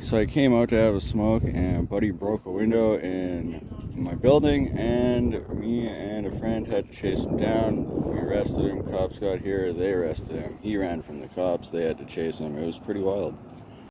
So I came out to have a smoke, and Buddy broke a window in my building, and me and a friend had to chase him down. We arrested him. Cops got here. They arrested him. He ran from the cops. They had to chase him. It was pretty wild.